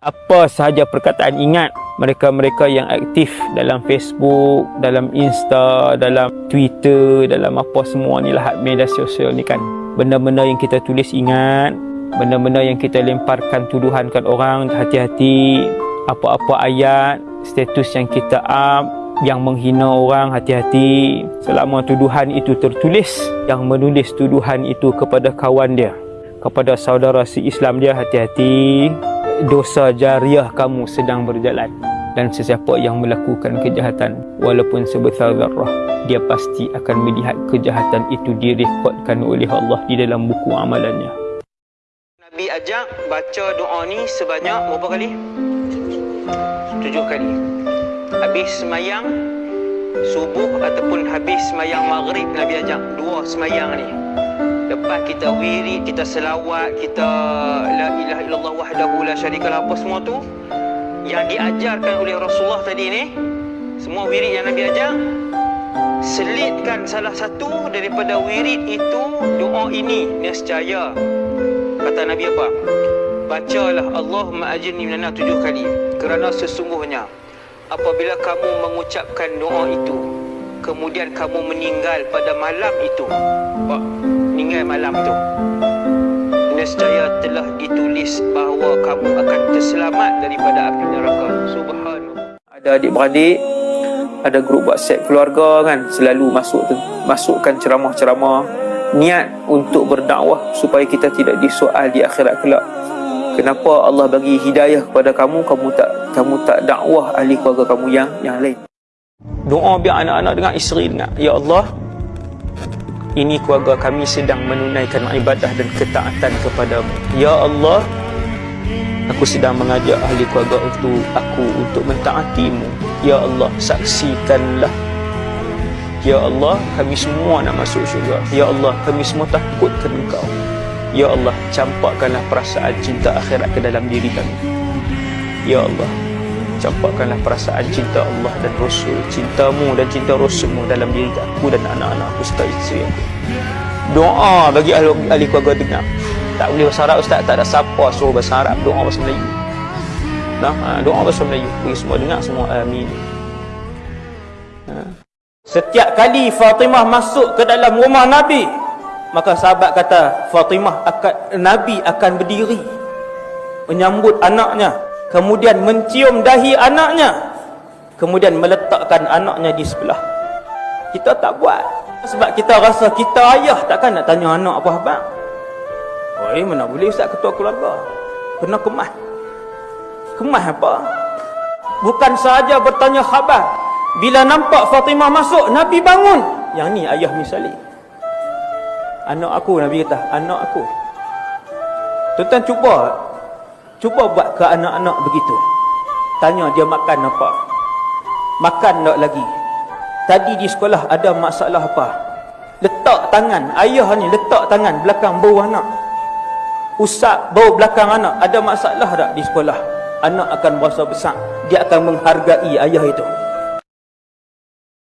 apa sahaja perkataan ingat mereka-mereka yang aktif dalam Facebook, dalam Insta, dalam Twitter, dalam apa semua ni lah media sosial ni kan. Benda-benda yang kita tulis ingat, benda-benda yang kita lemparkan tuduhankan orang hati-hati, apa-apa ayat, status yang kita up yang menghina orang hati-hati. Selama tuduhan itu tertulis yang menulis tuduhan itu kepada kawan dia kepada saudara si Islam dia hati-hati dosa jariah kamu sedang berjalan dan sesiapa yang melakukan kejahatan walaupun sebesar zarah dia pasti akan melihat kejahatan itu direkodkan oleh Allah di dalam buku amalannya Nabi ajak baca doa ni sebanyak berapa kali? Tujuh kali. Habis semayang subuh ataupun habis semayang maghrib Nabi ajak dua semayang ni. Lepas kita wirid, kita selawat, kita la ilaha illallah wahdahu la syarikalah apa semua tu yang diajarkan oleh Rasulullah tadi ni semua wirid yang Nabi ajar selitkan salah satu daripada wirid itu doa ini nescaya. Kata Nabi apa? Bacalah Allahumma ajirni minan tujuh kali. Kerana sesungguhnya apabila kamu mengucapkan doa itu kemudian kamu meninggal pada malam itu. Pak, meninggal malam tu. Nescaya telah ditulis bahawa kamu akan terselamat daripada api neraka. Subhanallah. Ada adik-beradik ada grup WhatsApp keluarga kan selalu masuk masukkan ceramah-ceramah. Niat untuk berdakwah supaya kita tidak disoal di akhirat kelak kenapa Allah bagi hidayah kepada kamu kamu tak kamu tak dakwah ahli keluarga kamu yang yang lain doa biar anak-anak dengan isteri dengar ya Allah ini keluarga kami sedang menunaikan ibadah dan ketaatan kepadamu ya Allah Aku sedang mengajak ahli keluarga untuk aku untuk mentaatimu. Ya Allah, saksikanlah. Ya Allah, kami semua nak masuk syurga. Ya Allah, kami semua takutkan engkau. Ya Allah, campakkanlah perasaan cinta akhirat ke dalam diri kami. Ya Allah, campakkanlah perasaan cinta Allah dan Rasul, cintamu dan cinta Rasulmu dalam diri aku dan anak-anak aku serta isteri aku. Doa bagi ahli, ahli keluarga dengar tak boleh bahasa Arab Ustaz tak ada siapa suruh bahasa Arab doa bahasa Melayu nah ha, doa bahasa Melayu bagi semua dengar semua amin ha. setiap kali Fatimah masuk ke dalam rumah Nabi maka sahabat kata Fatimah akan Nabi akan berdiri menyambut anaknya kemudian mencium dahi anaknya kemudian meletakkan anaknya di sebelah. Kita tak buat. Sebab kita rasa kita ayah takkan nak tanya anak apa abang. Eh mana boleh ustaz ketua keluarga? Kena kemas. Kemas apa? Bukan sahaja bertanya khabar. Bila nampak Fatimah masuk Nabi bangun. Yang ni ayah misali Anak aku Nabi kata Anak aku. Tuan-tuan cuba Cuba buat ke anak-anak begitu. Tanya dia makan apa. Makan tak lagi. Tadi di sekolah ada masalah apa? Letak tangan. Ayah ni letak tangan belakang bau anak. Usap bau belakang anak. Ada masalah tak di sekolah? Anak akan berasa besar. Dia akan menghargai ayah itu